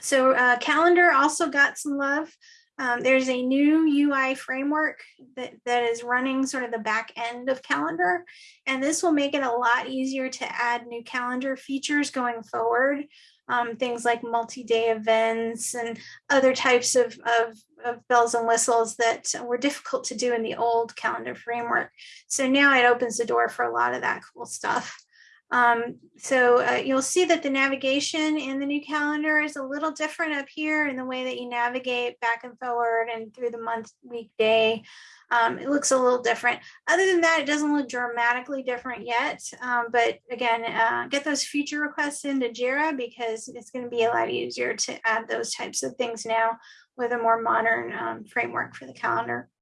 So uh, calendar also got some love. Um, there's a new UI framework that, that is running sort of the back end of calendar. And this will make it a lot easier to add new calendar features going forward. Um, things like multi-day events and other types of, of, of, bells and whistles that were difficult to do in the old calendar framework. So now it opens the door for a lot of that cool stuff. Um, so uh, you'll see that the navigation in the new calendar is a little different up here in the way that you navigate back and forward and through the month, week, day. Um, it looks a little different. Other than that, it doesn't look dramatically different yet. Um, but again, uh, get those feature requests into JIRA because it's going to be a lot easier to add those types of things now with a more modern um, framework for the calendar.